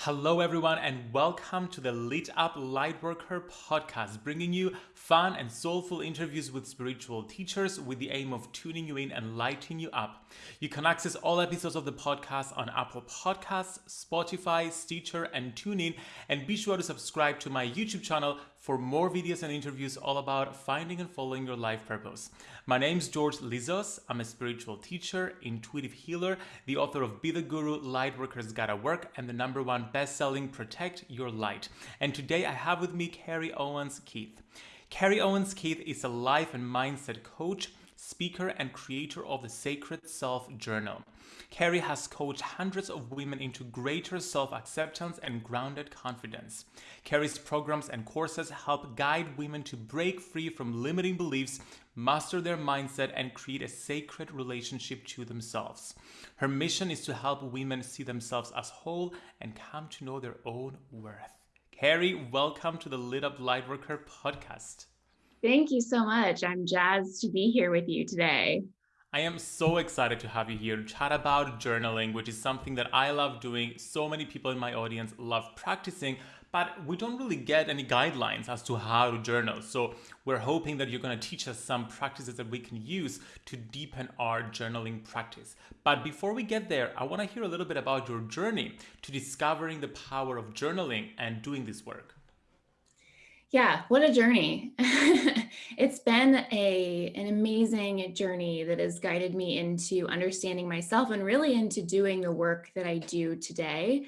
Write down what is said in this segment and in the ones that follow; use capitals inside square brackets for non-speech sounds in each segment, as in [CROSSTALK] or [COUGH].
Hello, everyone, and welcome to the Lit Up Lightworker podcast, bringing you fun and soulful interviews with spiritual teachers with the aim of tuning you in and lighting you up. You can access all episodes of the podcast on Apple Podcasts, Spotify, Stitcher, and TuneIn. And be sure to subscribe to my YouTube channel for more videos and interviews all about finding and following your life purpose. My name is George Lizos. I'm a spiritual teacher, intuitive healer, the author of Be the Guru, Lightworkers Gotta Work, and the number one best-selling Protect Your Light. And today I have with me Carrie Owens Keefe. Carrie Owens Keefe is a life and mindset coach, speaker, and creator of the Sacred Self Journal. Carrie has coached hundreds of women into greater self acceptance and grounded confidence. Carrie's programs and courses help guide women to break free from limiting beliefs, master their mindset, and create a sacred relationship to themselves. Her mission is to help women see themselves as whole and come to know their own worth. Carrie, welcome to the Lit Up Lightworker podcast. Thank you so much. I'm jazzed to be here with you today. I am so excited to have you here to chat about journaling, which is something that I love doing. So many people in my audience love practicing, but we don't really get any guidelines as to how to journal. So we're hoping that you're going to teach us some practices that we can use to deepen our journaling practice. But before we get there, I want to hear a little bit about your journey to discovering the power of journaling and doing this work. Yeah, what a journey. [LAUGHS] it's been a an amazing journey that has guided me into understanding myself and really into doing the work that I do today.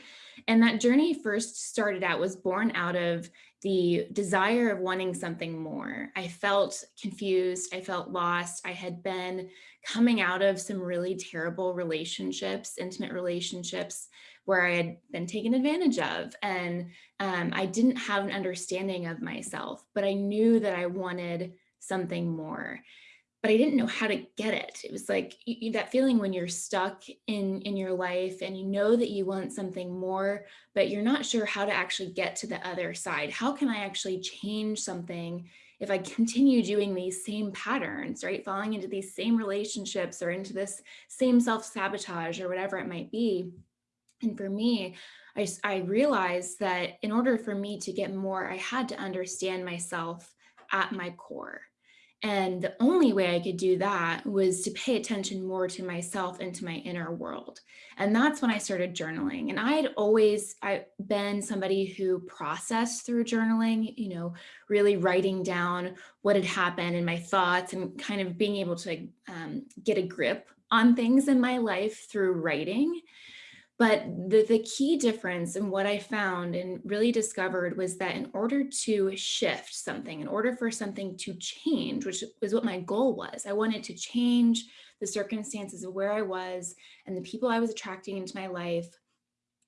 And that journey first started out was born out of the desire of wanting something more. I felt confused, I felt lost. I had been coming out of some really terrible relationships, intimate relationships where I had been taken advantage of. And um, I didn't have an understanding of myself, but I knew that I wanted something more but I didn't know how to get it. It was like you, that feeling when you're stuck in, in your life and you know that you want something more, but you're not sure how to actually get to the other side. How can I actually change something if I continue doing these same patterns, right? Falling into these same relationships or into this same self-sabotage or whatever it might be. And for me, I, I realized that in order for me to get more, I had to understand myself at my core. And the only way I could do that was to pay attention more to myself and to my inner world. And that's when I started journaling. And I had always I been somebody who processed through journaling, you know, really writing down what had happened and my thoughts and kind of being able to um, get a grip on things in my life through writing. But the, the key difference and what I found and really discovered was that in order to shift something, in order for something to change, which was what my goal was, I wanted to change the circumstances of where I was and the people I was attracting into my life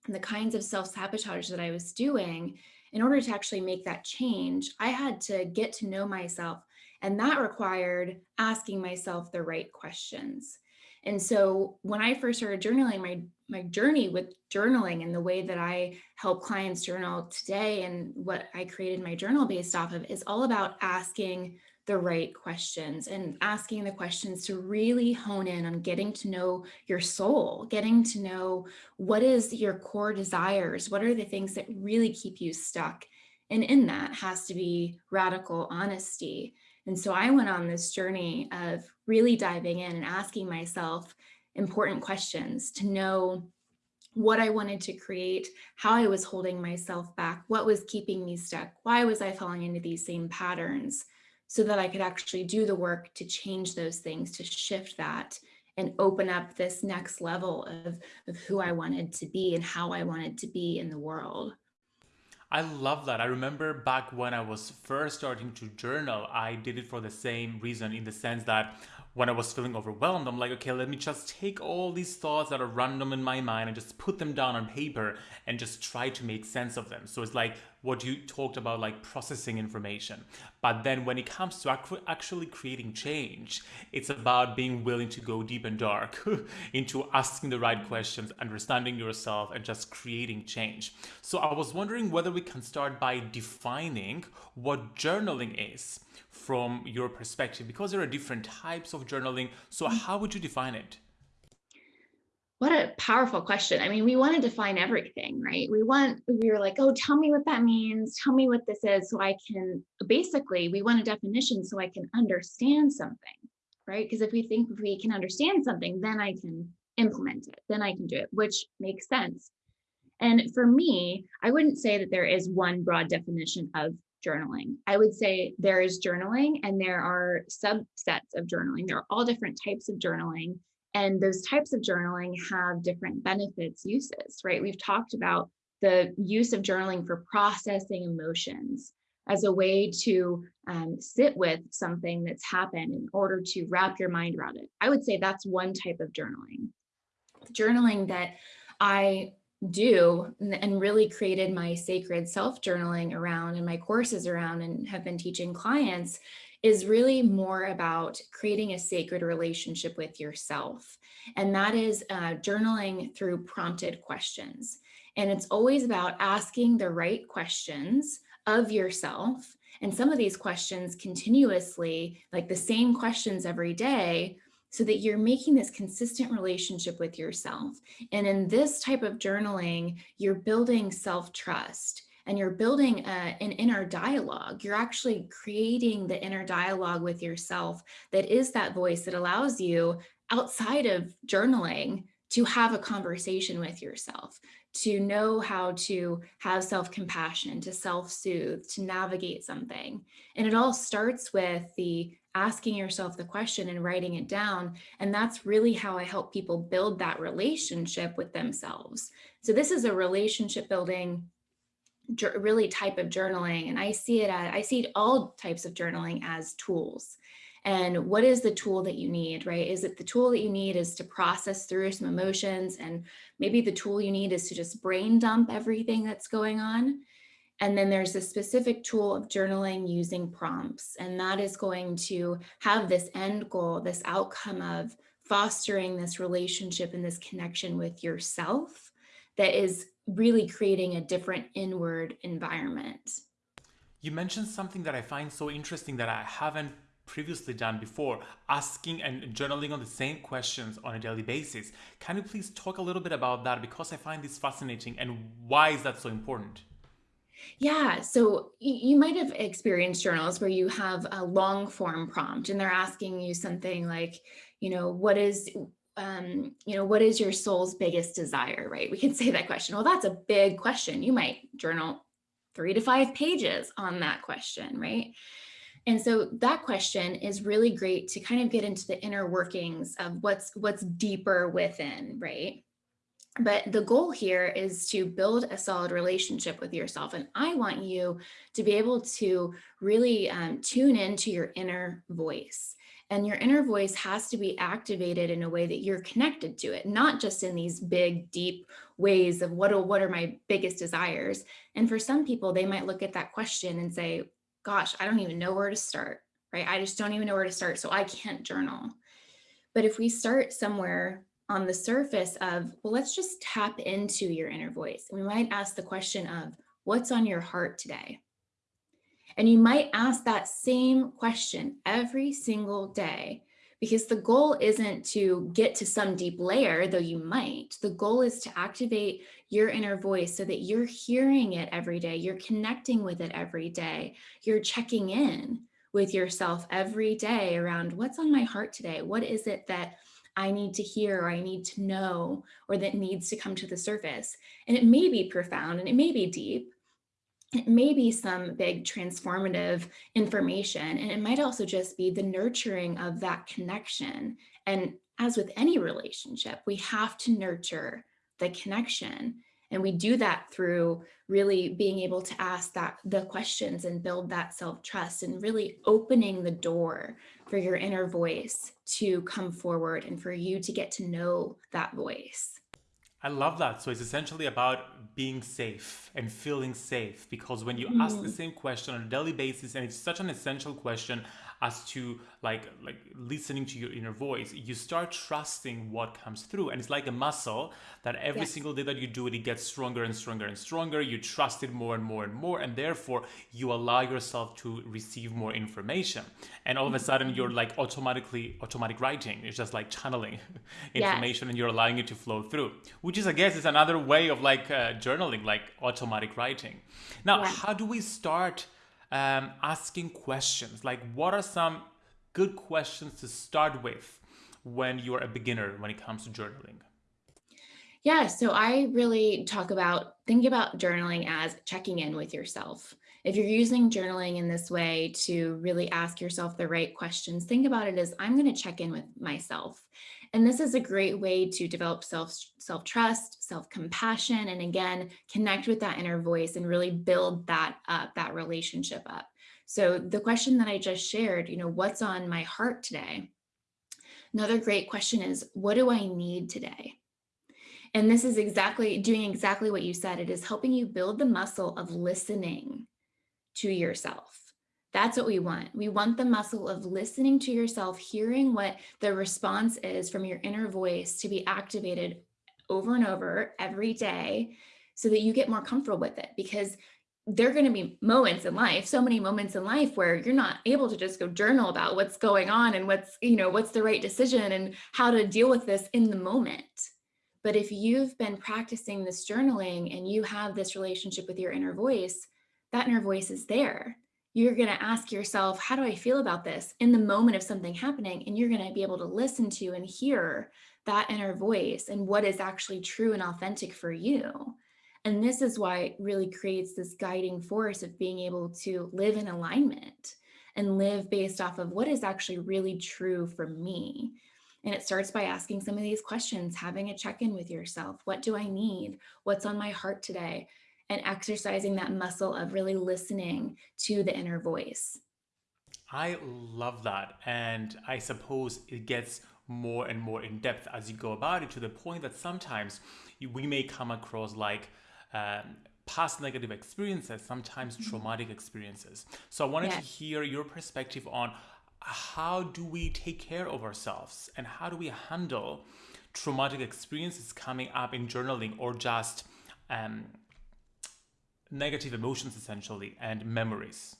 and the kinds of self-sabotage that I was doing, in order to actually make that change, I had to get to know myself. And that required asking myself the right questions. And so when I first started journaling, my, my journey with journaling and the way that I help clients journal today and what I created my journal based off of is all about asking the right questions and asking the questions to really hone in on getting to know your soul, getting to know what is your core desires, what are the things that really keep you stuck. And in that has to be radical honesty and so I went on this journey of really diving in and asking myself important questions to know what I wanted to create, how I was holding myself back, what was keeping me stuck, why was I falling into these same patterns, so that I could actually do the work to change those things, to shift that and open up this next level of, of who I wanted to be and how I wanted to be in the world. I love that. I remember back when I was first starting to journal, I did it for the same reason in the sense that when I was feeling overwhelmed, I'm like, okay, let me just take all these thoughts that are random in my mind and just put them down on paper and just try to make sense of them. So it's like what you talked about, like processing information. But then when it comes to actually creating change, it's about being willing to go deep and dark [LAUGHS] into asking the right questions, understanding yourself, and just creating change. So I was wondering whether we can start by defining what journaling is from your perspective because there are different types of journaling. So mm. how would you define it? What a powerful question. I mean, we want to define everything, right? We want, we were like, oh, tell me what that means. Tell me what this is. So I can basically, we want a definition so I can understand something, right? Because if we think we can understand something, then I can implement it, then I can do it, which makes sense. And for me, I wouldn't say that there is one broad definition of journaling. I would say there is journaling and there are subsets of journaling. There are all different types of journaling and those types of journaling have different benefits, uses, right? We've talked about the use of journaling for processing emotions as a way to um, sit with something that's happened in order to wrap your mind around it. I would say that's one type of journaling. Journaling that I do and really created my sacred self journaling around and my courses around and have been teaching clients is really more about creating a sacred relationship with yourself. And that is uh, journaling through prompted questions. And it's always about asking the right questions of yourself. And some of these questions continuously, like the same questions every day, so that you're making this consistent relationship with yourself. And in this type of journaling, you're building self-trust and you're building a, an inner dialogue. You're actually creating the inner dialogue with yourself that is that voice that allows you outside of journaling to have a conversation with yourself, to know how to have self-compassion, to self-soothe, to navigate something. And it all starts with the asking yourself the question and writing it down. And that's really how I help people build that relationship with themselves. So this is a relationship building really type of journaling. And I see it, I see all types of journaling as tools. And what is the tool that you need, right? Is it the tool that you need is to process through some emotions and maybe the tool you need is to just brain dump everything that's going on. And then there's a specific tool of journaling using prompts. And that is going to have this end goal, this outcome of fostering this relationship and this connection with yourself that is really creating a different inward environment. You mentioned something that I find so interesting that I haven't previously done before, asking and journaling on the same questions on a daily basis. Can you please talk a little bit about that because I find this fascinating and why is that so important? Yeah, so you might have experienced journals where you have a long form prompt and they're asking you something like, you know, what is um, you know, what is your soul's biggest desire, right? We can [LAUGHS] say that question. Well, that's a big question. You might journal three to five pages on that question, right? And so that question is really great to kind of get into the inner workings of what's what's deeper within, right? But the goal here is to build a solid relationship with yourself. And I want you to be able to really um, tune into your inner voice. And your inner voice has to be activated in a way that you're connected to it, not just in these big, deep ways of what what are my biggest desires. And for some people, they might look at that question and say, gosh, I don't even know where to start, right? I just don't even know where to start. So I can't journal. But if we start somewhere on the surface of, well, let's just tap into your inner voice. We might ask the question of what's on your heart today? And you might ask that same question every single day because the goal isn't to get to some deep layer, though you might. The goal is to activate your inner voice so that you're hearing it every day, you're connecting with it every day, you're checking in with yourself every day around what's on my heart today? What is it that I need to hear or I need to know or that needs to come to the surface? And it may be profound and it may be deep, it may be some big transformative information, and it might also just be the nurturing of that connection. And as with any relationship, we have to nurture the connection. And we do that through really being able to ask that the questions and build that self-trust and really opening the door for your inner voice to come forward and for you to get to know that voice. I love that. So it's essentially about being safe and feeling safe because when you mm. ask the mm. same question on a daily basis and it's such an essential question, as to like like listening to your inner voice you start trusting what comes through. And it's like a muscle that every yes. single day that you do it it gets stronger and stronger and stronger. You trust it more and more and more and therefore you allow yourself to receive more information. And all of a sudden you're like automatically automatic writing. It's just like channeling [LAUGHS] information and you're allowing it to flow through which is i guess is another way of like uh, journaling like automatic writing. Now how do we start um, asking questions. Like, what are some good questions to start with when you're a beginner when it comes to journaling? Yeah, so I really talk about think about journaling as checking in with yourself. If you're using journaling in this way to really ask yourself the right questions, think about it as I'm going to check in with myself. And this is a great way to develop self self trust, self compassion, and again, connect with that inner voice and really build that up, that relationship up. So the question that I just shared, you know, what's on my heart today? Another great question is, what do I need today? And this is exactly doing exactly what you said. It is helping you build the muscle of listening to yourself. That's what we want. We want the muscle of listening to yourself, hearing what the response is from your inner voice to be activated over and over every day so that you get more comfortable with it because there are going to be moments in life so many moments in life where you're not able to just go journal about what's going on and what's you know what's the right decision and how to deal with this in the moment but if you've been practicing this journaling and you have this relationship with your inner voice that inner voice is there you're going to ask yourself, how do I feel about this in the moment of something happening? And you're going to be able to listen to and hear that inner voice and what is actually true and authentic for you. And this is why it really creates this guiding force of being able to live in alignment and live based off of what is actually really true for me. And it starts by asking some of these questions, having a check in with yourself. What do I need? What's on my heart today? And exercising that muscle of really listening to the inner voice. I love that. And I suppose it gets more and more in depth as you go about it to the point that sometimes we may come across like um, past negative experiences, sometimes mm-hmm. traumatic experiences. So I wanted to hear your perspective on how do we take care of ourselves and how do we handle traumatic experiences coming up in journaling or just um, negative emotions essentially and memories?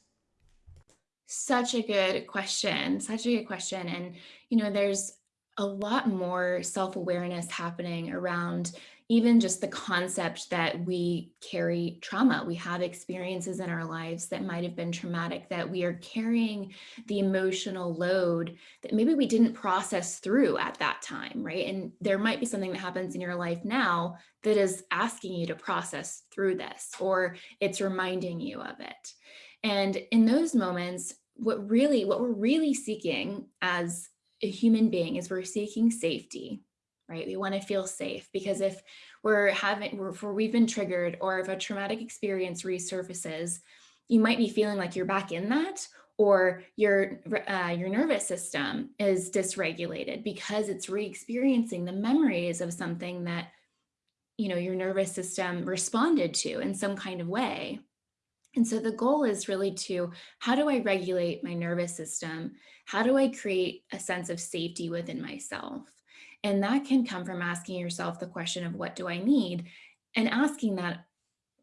Such a good question. Such a good question. And, you know, there's a lot more self awareness happening around even just the concept that we carry trauma. We have experiences in our lives that might have been traumatic, that we are carrying the emotional load that maybe we didn't process through at that time, right? And there might be something that happens in your life now that is asking you to process through this, or it's reminding you of it. And in those moments, what really, what we're really seeking as a human being is we're seeking safety right? We want to feel safe because if we're having, if we've been triggered or if a traumatic experience resurfaces, you might be feeling like you're back in that or your uh, your nervous system is dysregulated because it's re-experiencing the memories of something that you know your nervous system responded to in some kind of way and so the goal is really to how do I regulate my nervous system? How do I create a sense of safety within myself? And that can come from asking yourself the question of what do I need? And asking that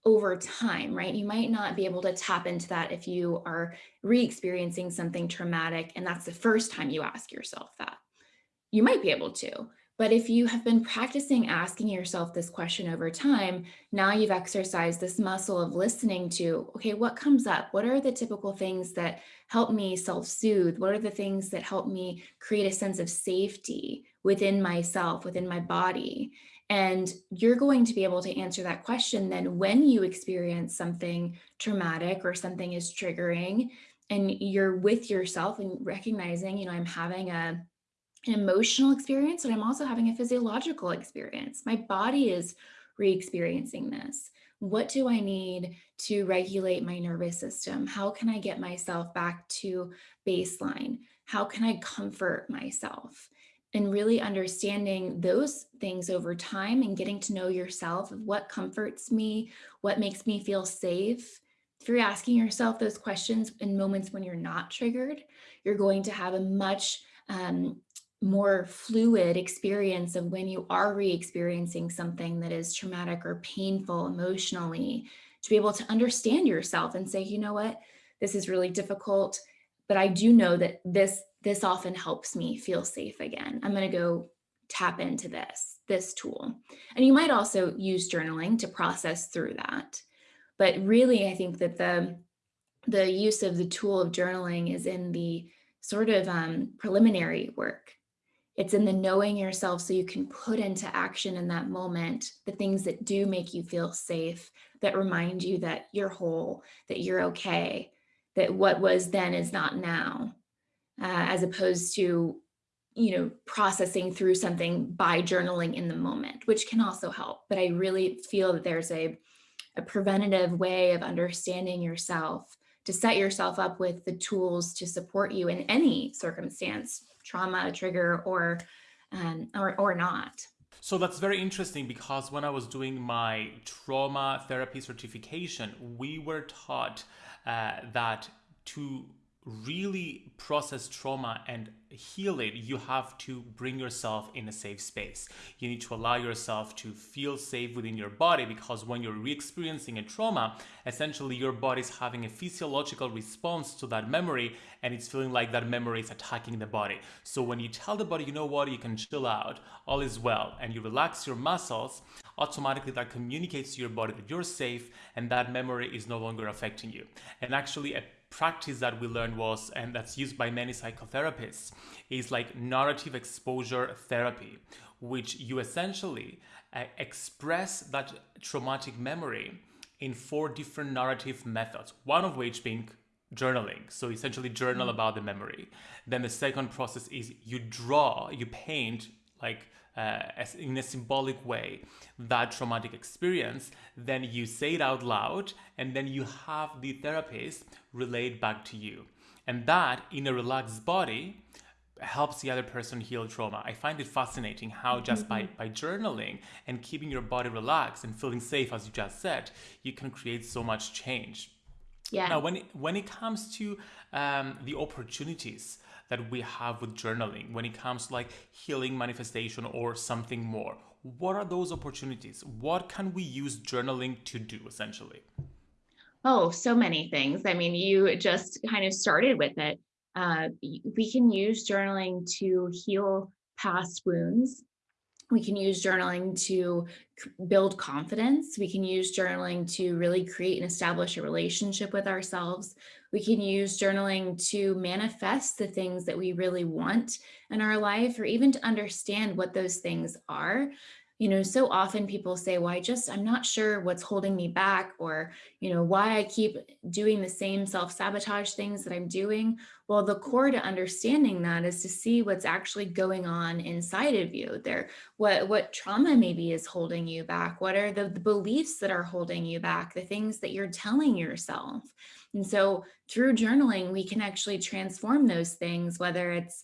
over time, right? You might not be able to tap into that if you are re experiencing something traumatic and that's the first time you ask yourself that. You might be able to, but if you have been practicing asking yourself this question over time, now you've exercised this muscle of listening to, okay, what comes up? What are the typical things that help me self soothe? What are the things that help me create a sense of safety within myself, within my body? And you're going to be able to answer that question then when you experience something traumatic or something is triggering and you're with yourself and recognizing, you know, I'm having a an emotional experience, but I'm also having a physiological experience. My body is re experiencing this. What do I need to regulate my nervous system? How can I get myself back to baseline? How can I comfort myself? And really understanding those things over time and getting to know yourself of what comforts me, what makes me feel safe, if you're asking yourself those questions in moments when you're not triggered, you're going to have a much um, more fluid experience of when you are re-experiencing something that is traumatic or painful emotionally to be able to understand yourself and say, you know what, this is really difficult, but I do know that this, this often helps me feel safe again. I'm going to go tap into this, this tool. And you might also use journaling to process through that. But really, I think that the, the use of the tool of journaling is in the sort of um, preliminary work. It's in the knowing yourself so you can put into action in that moment the things that do make you feel safe, that remind you that you're whole, that you're okay, that what was then is not now, uh, as opposed to you know, processing through something by journaling in the moment, which can also help. But I really feel that there's a, a preventative way of understanding yourself to set yourself up with the tools to support you in any circumstance, trauma, trigger, or, um, or, or not. So that's very interesting because when I was doing my trauma therapy certification, we were taught uh, that to really process trauma and heal it, you have to bring yourself in a safe space. You need to allow yourself to feel safe within your body because when you're re-experiencing a trauma, essentially your body's having a physiological response to that memory and it's feeling like that memory is attacking the body. So when you tell the body, you know what, you can chill out, all is well, and you relax your muscles, automatically that communicates to your body that you're safe and that memory is no longer affecting you. And actually a practice that we learned was, and that's used by many psychotherapists, is like narrative exposure therapy, which you essentially uh, express that traumatic memory in four different narrative methods, one of which being journaling. So essentially journal mm. about the memory. Then the second process is you draw, you paint like uh, as in a symbolic way that traumatic experience, then you say it out loud and then you have the therapist relate back to you. And that in a relaxed body helps the other person heal trauma. I find it fascinating how just by, mm-hmm. by journaling and keeping your body relaxed and feeling safe, as you just said, you can create so much change. Yeah. Now, when it, when it comes to um, the opportunities that we have with journaling when it comes to like healing manifestation or something more. What are those opportunities? What can we use journaling to do essentially? Oh, so many things. I mean, you just kind of started with it. Uh, we can use journaling to heal past wounds we can use journaling to build confidence. We can use journaling to really create and establish a relationship with ourselves. We can use journaling to manifest the things that we really want in our life or even to understand what those things are you know, so often people say, well, I just, I'm not sure what's holding me back or, you know, why I keep doing the same self-sabotage things that I'm doing. Well, the core to understanding that is to see what's actually going on inside of you there. What, what trauma maybe is holding you back? What are the, the beliefs that are holding you back? The things that you're telling yourself. And so through journaling, we can actually transform those things, whether it's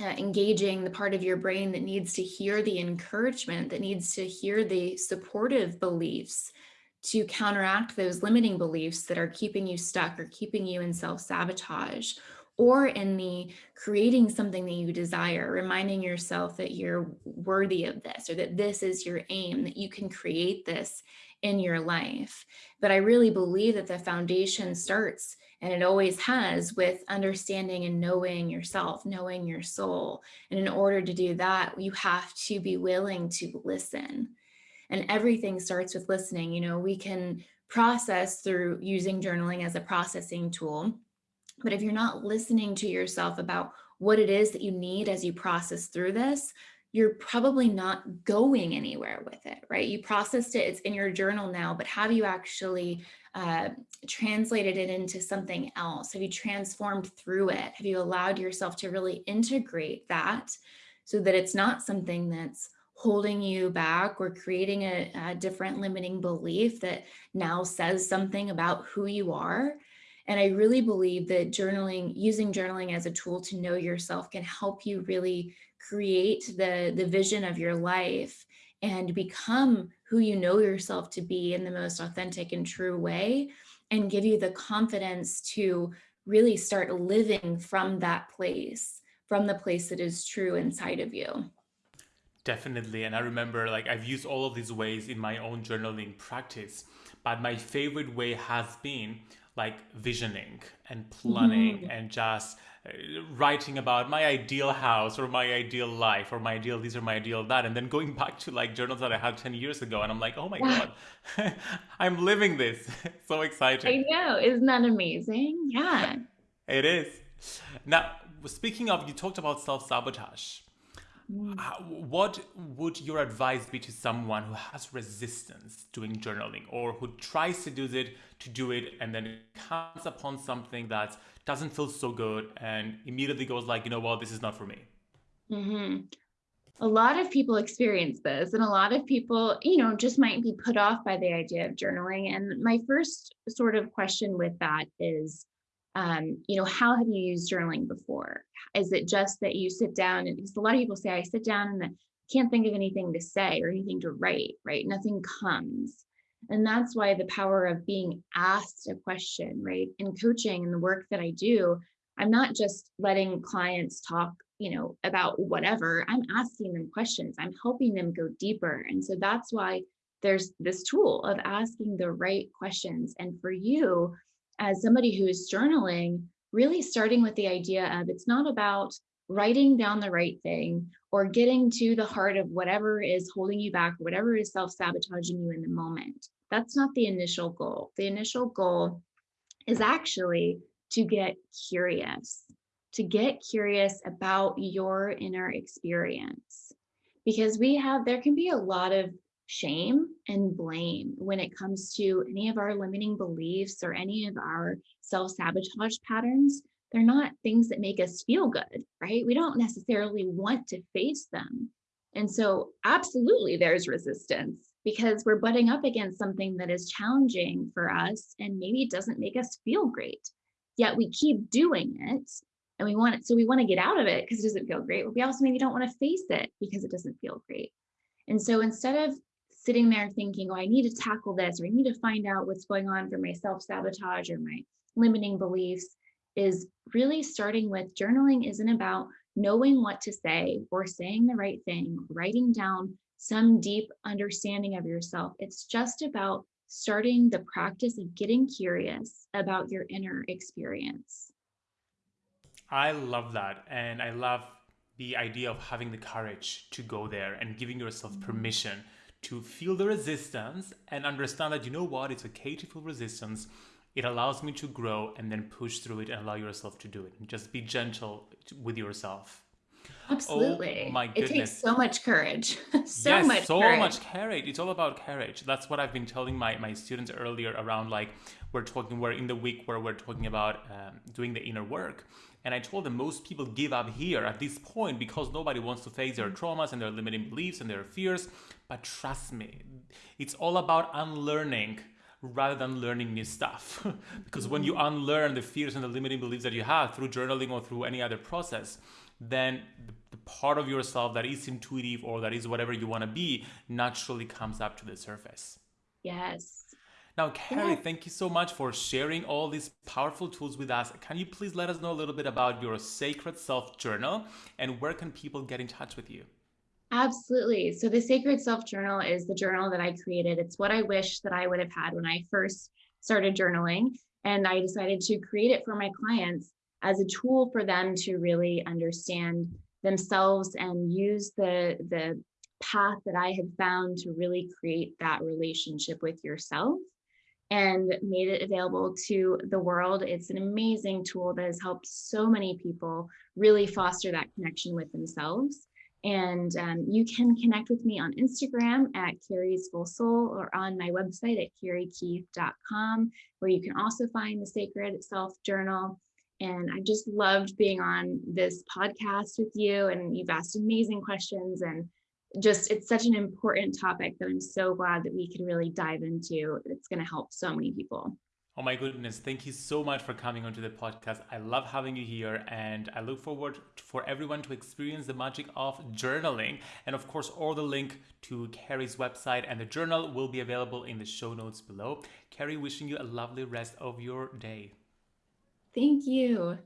uh, engaging the part of your brain that needs to hear the encouragement, that needs to hear the supportive beliefs to counteract those limiting beliefs that are keeping you stuck or keeping you in self-sabotage or in the creating something that you desire, reminding yourself that you're worthy of this or that this is your aim, that you can create this in your life. But I really believe that the foundation starts and it always has with understanding and knowing yourself, knowing your soul. And in order to do that, you have to be willing to listen. And everything starts with listening. You know, we can process through using journaling as a processing tool. But if you're not listening to yourself about what it is that you need as you process through this, you're probably not going anywhere with it, right? You processed it, it's in your journal now, but have you actually uh, translated it into something else? Have you transformed through it? Have you allowed yourself to really integrate that so that it's not something that's holding you back or creating a, a different limiting belief that now says something about who you are? And I really believe that journaling, using journaling as a tool to know yourself can help you really create the, the vision of your life and become who you know yourself to be in the most authentic and true way and give you the confidence to really start living from that place, from the place that is true inside of you. Definitely. And I remember like I've used all of these ways in my own journaling practice, but my favorite way has been like visioning and planning mm-hmm. and just uh, writing about my ideal house or my ideal life or my ideal this or my ideal that and then going back to like journals that i had 10 years ago and i'm like oh my god [LAUGHS] i'm living this. [LAUGHS] So exciting. i know. Isn't that amazing? Yeah. It is. Now speaking of you talked about self-sabotage Mm. What would your advice be to someone who has resistance doing journaling or who tries to do it to do it and then comes upon something that doesn't feel so good and immediately goes like, you know what, this is not for me? Mm-hmm. A lot of people experience this, and a lot of people, you know, just might be put off by the idea of journaling. And my first sort of question with that is, um, you know, how have you used journaling before? Is it just that you sit down and because a lot of people say I sit down and can't think of anything to say or anything to write, right? Nothing comes. And that's why the power of being asked a question, right? In coaching and the work that I do, I'm not just letting clients talk, you know, about whatever. I'm asking them questions. I'm helping them go deeper. And so that's why there's this tool of asking the right questions. And for you, as somebody who is journaling, really starting with the idea of it's not about writing down the right thing or getting to the heart of whatever is holding you back, whatever is self sabotaging you in the moment. That's not the initial goal. The initial goal is actually to get curious, to get curious about your inner experience. Because we have, there can be a lot of shame and blame when it comes to any of our limiting beliefs or any of our self sabotage patterns. They're not things that make us feel good, right? We don't necessarily want to face them. And so, absolutely, there's resistance because we're butting up against something that is challenging for us and maybe doesn't make us feel great. Yet we keep doing it and we want it. So, we want to get out of it because it doesn't feel great. But we also maybe don't want to face it because it doesn't feel great. And so instead of sitting there thinking, oh, I need to tackle this, or I need to find out what's going on for my self sabotage or my limiting beliefs, is really starting with journaling isn't about knowing what to say or saying the right thing, writing down some deep understanding of yourself. It's just about starting the practice of getting curious about your inner experience. I love that. And I love the idea of having the courage to go there and giving yourself mm-hmm. permission to feel the resistance and understand that you know what it's okay to feel resistance. It allows me to grow and then push through it and allow yourself to do it. And just be gentle with yourself. Absolutely. Oh, my goodness. it takes so much courage. [LAUGHS] So yes, much so courage. much courage. It's all about courage. That's what i've been telling my, my students earlier around like we're talking we're in the week where we're talking about um, doing the inner work and I told them most people give up here at this point because nobody wants to face their traumas and their limiting beliefs and their fears. But trust me, it's all about unlearning rather than learning new stuff. [LAUGHS] because when you mm-hmm. unlearn the fears and the limiting beliefs that you have through journaling or through any other process, then the, the part of yourself that is intuitive or that is whatever you want to be naturally comes up to the surface. Yes. Now, Carrie, yeah. thank you so much for sharing all these powerful tools with us. Can you please let us know a little bit about your Sacred Self Journal and where can people get in touch with you? Absolutely. So, the Sacred Self Journal is the journal that I created. It's what I wish that I would have had when I first started journaling. And I decided to create it for my clients as a tool for them to really understand themselves and use the, the path that I had found to really create that relationship with yourself and made it available to the world. It's an amazing tool that has helped so many people really foster that connection with themselves. And um, you can connect with me on Instagram at Carrie's Full Soul or on my website at carriekeefe.com, where you can also find the Sacred Self Journal. And I just loved being on this podcast with you, and you've asked amazing questions. And just it's such an important topic that I'm so glad that we could really dive into. It's going to help so many people. Oh my goodness, thank you so much for coming onto the podcast. I love having you here and I look forward for everyone to experience the magic of journaling. And of course, all the link to Carrie's website and the journal will be available in the show notes below. Carrie, wishing you a lovely rest of your day. Thank you.